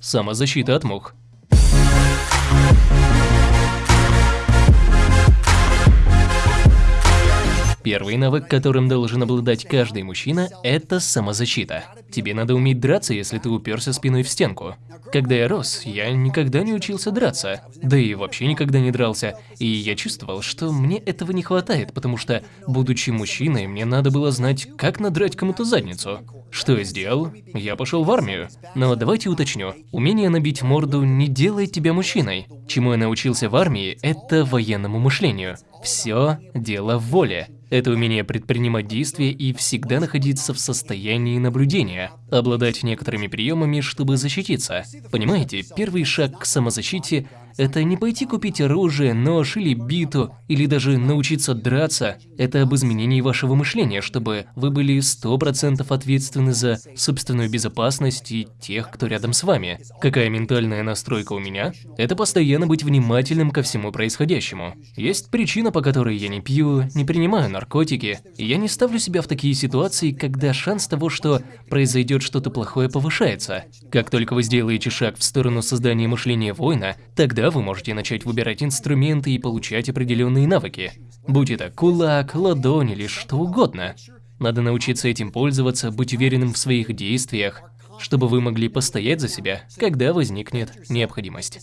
Самозащита от мух. Первый навык, которым должен обладать каждый мужчина, это самозащита. Тебе надо уметь драться, если ты уперся спиной в стенку. Когда я рос, я никогда не учился драться. Да и вообще никогда не дрался. И я чувствовал, что мне этого не хватает, потому что, будучи мужчиной, мне надо было знать, как надрать кому-то задницу. Что я сделал? Я пошел в армию. Но давайте уточню. Умение набить морду не делает тебя мужчиной. Чему я научился в армии, это военному мышлению. Все дело в воле. Это умение предпринимать действия и всегда находиться в состоянии наблюдения, yeah. Обладать некоторыми приемами, чтобы защититься. Понимаете, первый шаг к самозащите это не пойти купить оружие, нож или биту, или даже научиться драться. Это об изменении вашего мышления, чтобы вы были 100% ответственны за собственную безопасность и тех, кто рядом с вами. Какая ментальная настройка у меня? Это постоянно быть внимательным ко всему происходящему. Есть причина, по которой я не пью, не принимаю наркотики, и я не ставлю себя в такие ситуации, когда шанс того, что произойдет что-то плохое, повышается. Как только вы сделаете шаг в сторону создания мышления воина, Тогда вы можете начать выбирать инструменты и получать определенные навыки. Будь это кулак, ладонь или что угодно. Надо научиться этим пользоваться, быть уверенным в своих действиях, чтобы вы могли постоять за себя, когда возникнет необходимость.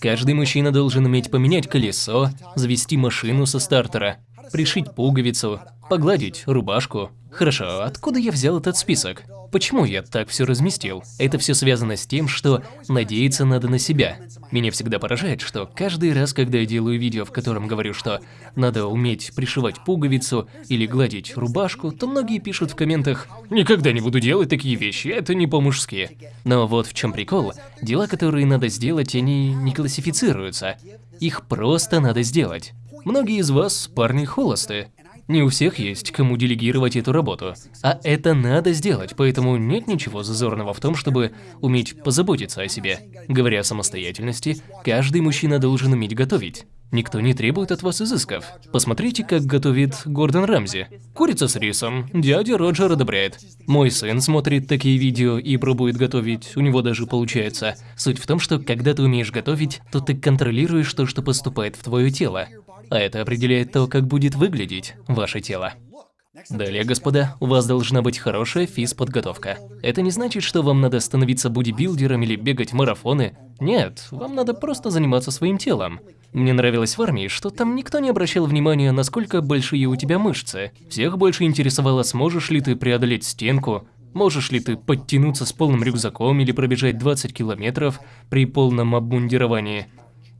Каждый мужчина должен уметь поменять колесо, завести машину со стартера, пришить пуговицу, погладить рубашку. Хорошо, откуда я взял этот список? Почему я так все разместил? Это все связано с тем, что надеяться надо на себя. Меня всегда поражает, что каждый раз, когда я делаю видео, в котором говорю, что надо уметь пришивать пуговицу или гладить рубашку, то многие пишут в комментах «Никогда не буду делать такие вещи, это не по-мужски». Но вот в чем прикол. Дела, которые надо сделать, они не классифицируются. Их просто надо сделать. Многие из вас парни холосты, не у всех есть кому делегировать эту работу. А это надо сделать, поэтому нет ничего зазорного в том, чтобы уметь позаботиться о себе. Говоря о самостоятельности, каждый мужчина должен уметь готовить. Никто не требует от вас изысков. Посмотрите, как готовит Гордон Рамзи. Курица с рисом. Дядя Роджер одобряет. Мой сын смотрит такие видео и пробует готовить, у него даже получается. Суть в том, что когда ты умеешь готовить, то ты контролируешь то, что поступает в твое тело а это определяет то, как будет выглядеть ваше тело. Далее, господа, у вас должна быть хорошая физподготовка. Это не значит, что вам надо становиться бодибилдером или бегать марафоны. Нет, вам надо просто заниматься своим телом. Мне нравилось в армии, что там никто не обращал внимания, насколько большие у тебя мышцы. Всех больше интересовало, сможешь ли ты преодолеть стенку, можешь ли ты подтянуться с полным рюкзаком или пробежать 20 километров при полном обмундировании.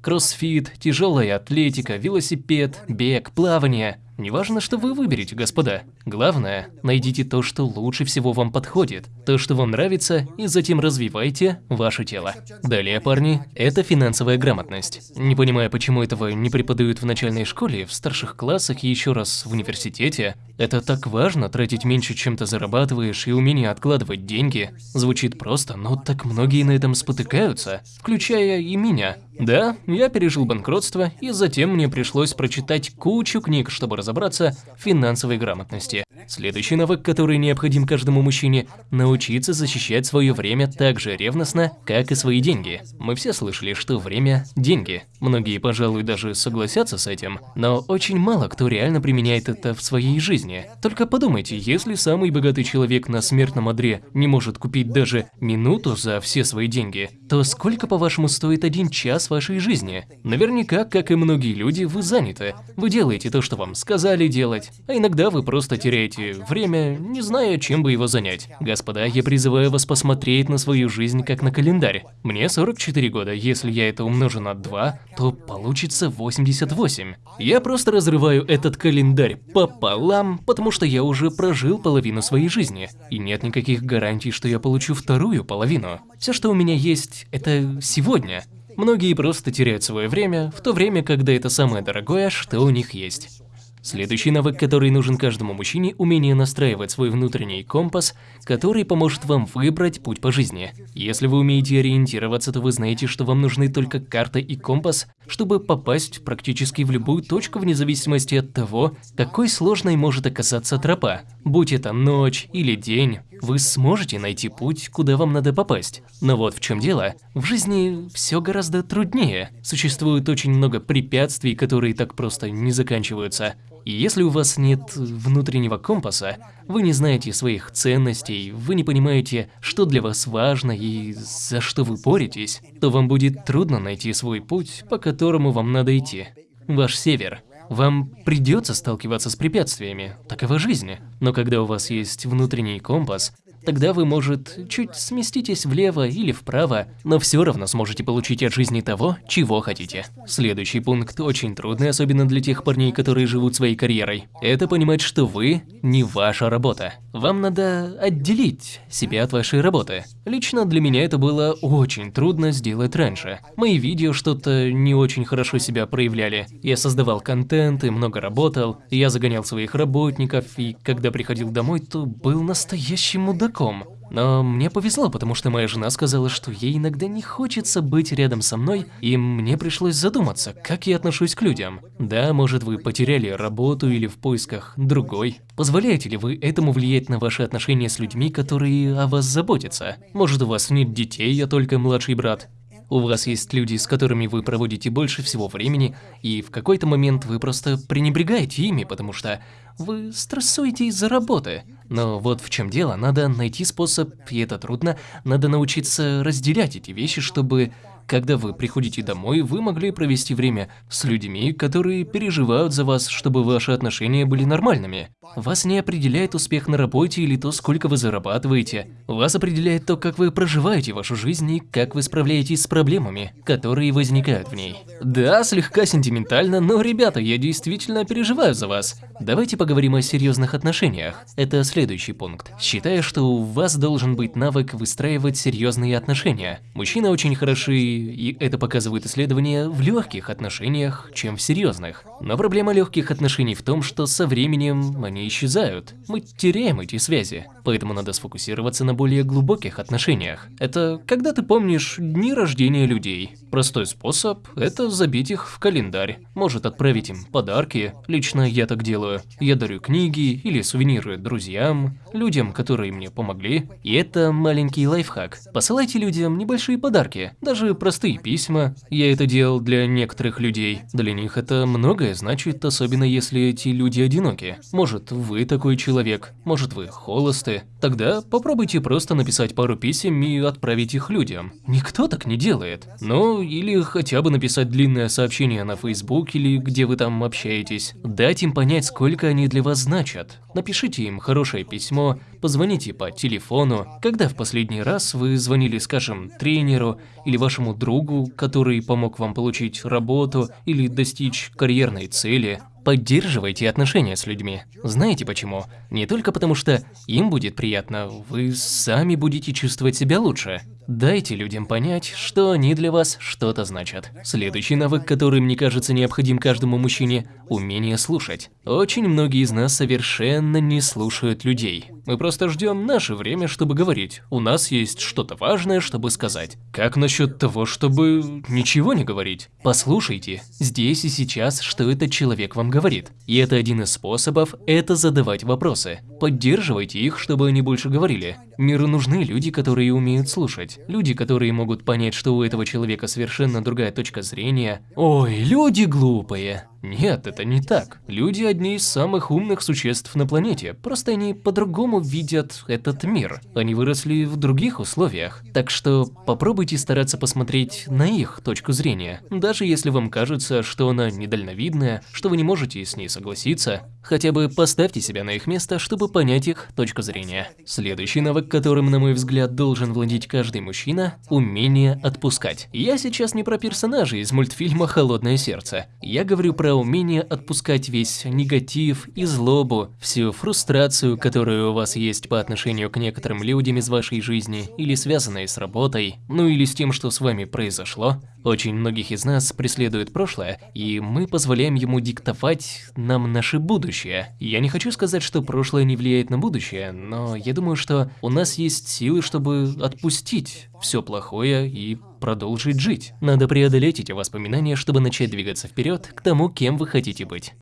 Кроссфит, тяжелая атлетика, велосипед, бег, плавание. Неважно, что вы выберете, господа. Главное, найдите то, что лучше всего вам подходит, то, что вам нравится, и затем развивайте ваше тело. Далее, парни, это финансовая грамотность. Не понимая, почему этого не преподают в начальной школе, в старших классах и еще раз в университете, это так важно, тратить меньше, чем ты зарабатываешь, и умение откладывать деньги. Звучит просто, но так многие на этом спотыкаются, включая и меня. Да, я пережил банкротство, и затем мне пришлось прочитать кучу книг, чтобы разобраться в финансовой грамотности. Следующий навык, который необходим каждому мужчине – научиться защищать свое время так же ревностно, как и свои деньги. Мы все слышали, что время – деньги. Многие, пожалуй, даже согласятся с этим, но очень мало кто реально применяет это в своей жизни. Только подумайте, если самый богатый человек на смертном одре не может купить даже минуту за все свои деньги, то сколько, по-вашему, стоит один час вашей жизни? Наверняка, как и многие люди, вы заняты. Вы делаете то, что вам сказали делать, а иногда вы просто теряете время, не зная, чем бы его занять. Господа, я призываю вас посмотреть на свою жизнь как на календарь. Мне 44 года, если я это умножу на 2, то получится 88. Я просто разрываю этот календарь пополам, потому что я уже прожил половину своей жизни, и нет никаких гарантий, что я получу вторую половину. Все, что у меня есть, это сегодня. Многие просто теряют свое время, в то время, когда это самое дорогое, что у них есть. Следующий навык, который нужен каждому мужчине – умение настраивать свой внутренний компас, который поможет вам выбрать путь по жизни. Если вы умеете ориентироваться, то вы знаете, что вам нужны только карта и компас, чтобы попасть практически в любую точку вне зависимости от того, какой сложной может оказаться тропа, будь это ночь или день. Вы сможете найти путь, куда вам надо попасть. Но вот в чем дело. В жизни все гораздо труднее. Существует очень много препятствий, которые так просто не заканчиваются. И если у вас нет внутреннего компаса, вы не знаете своих ценностей, вы не понимаете, что для вас важно и за что вы боретесь, то вам будет трудно найти свой путь, по которому вам надо идти. Ваш север. Вам придется сталкиваться с препятствиями, такова жизнь. Но когда у вас есть внутренний компас, Тогда вы, может, чуть сместитесь влево или вправо, но все равно сможете получить от жизни того, чего хотите. Следующий пункт очень трудный, особенно для тех парней, которые живут своей карьерой. Это понимать, что вы не ваша работа. Вам надо отделить себя от вашей работы. Лично для меня это было очень трудно сделать раньше. Мои видео что-то не очень хорошо себя проявляли. Я создавал контент и много работал, я загонял своих работников, и когда приходил домой, то был настоящим мудаком. Но мне повезло, потому что моя жена сказала, что ей иногда не хочется быть рядом со мной, и мне пришлось задуматься, как я отношусь к людям. Да, может вы потеряли работу или в поисках другой. Позволяете ли вы этому влиять на ваши отношения с людьми, которые о вас заботятся? Может у вас нет детей, я только младший брат? У вас есть люди, с которыми вы проводите больше всего времени, и в какой-то момент вы просто пренебрегаете ими, потому что вы стрессуете из-за работы. Но вот в чем дело, надо найти способ, и это трудно, надо научиться разделять эти вещи, чтобы когда вы приходите домой, вы могли провести время с людьми, которые переживают за вас, чтобы ваши отношения были нормальными. Вас не определяет успех на работе или то, сколько вы зарабатываете. Вас определяет то, как вы проживаете вашу жизнь и как вы справляетесь с проблемами, которые возникают в ней. Да, слегка сентиментально, но, ребята, я действительно переживаю за вас. Давайте поговорим о серьезных отношениях. Это следующий пункт. Считаю, что у вас должен быть навык выстраивать серьезные отношения. Мужчины очень хороши и это показывают исследования, в легких отношениях, чем в серьезных. Но проблема легких отношений в том, что со временем они исчезают. Мы теряем эти связи. Поэтому надо сфокусироваться на более глубоких отношениях. Это когда ты помнишь дни рождения людей. Простой способ – это забить их в календарь. Может отправить им подарки, лично я так делаю. Я дарю книги или сувениры друзьям, людям, которые мне помогли. И это маленький лайфхак. Посылайте людям небольшие подарки, даже простые письма. Я это делал для некоторых людей. Для них это многое значит, особенно если эти люди одиноки. Может, вы такой человек, может, вы холосты. Тогда попробуйте просто написать пару писем и отправить их людям. Никто так не делает. Ну, или хотя бы написать длинное сообщение на Facebook или где вы там общаетесь. Дать им понять, сколько они для вас значат. Напишите им хорошее письмо, позвоните по телефону. Когда в последний раз вы звонили, скажем, тренеру или вашему другу, который помог вам получить работу или достичь карьерной цели? Поддерживайте отношения с людьми. Знаете почему? Не только потому, что им будет приятно, вы сами будете чувствовать себя лучше. Дайте людям понять, что они для вас что-то значат. Следующий навык, который, мне кажется, необходим каждому мужчине – умение слушать. Очень многие из нас совершенно не слушают людей. Мы просто ждем наше время, чтобы говорить. У нас есть что-то важное, чтобы сказать. Как насчет того, чтобы ничего не говорить? Послушайте, здесь и сейчас, что этот человек вам говорит. И это один из способов – это задавать вопросы. Поддерживайте их, чтобы они больше говорили. Миру нужны люди, которые умеют слушать. Люди, которые могут понять, что у этого человека совершенно другая точка зрения. Ой, люди глупые. Нет, это не так. Люди одни из самых умных существ на планете, просто они по-другому видят этот мир. Они выросли в других условиях. Так что попробуйте стараться посмотреть на их точку зрения. Даже если вам кажется, что она недальновидная, что вы не можете с ней согласиться, хотя бы поставьте себя на их место, чтобы понять их точку зрения. Следующий навык, которым, на мой взгляд, должен владеть каждый мужчина – умение отпускать. Я сейчас не про персонажей из мультфильма «Холодное сердце». Я говорю про умение отпускать весь негатив и злобу, всю фрустрацию, которая у вас есть по отношению к некоторым людям из вашей жизни, или связанной с работой, ну или с тем, что с вами произошло. Очень многих из нас преследует прошлое, и мы позволяем ему диктовать нам наше будущее. Я не хочу сказать, что прошлое не влияет на будущее, но я думаю, что у нас есть силы, чтобы отпустить все плохое и продолжить жить. Надо преодолеть эти воспоминания, чтобы начать двигаться вперед к тому, кем вы хотите быть.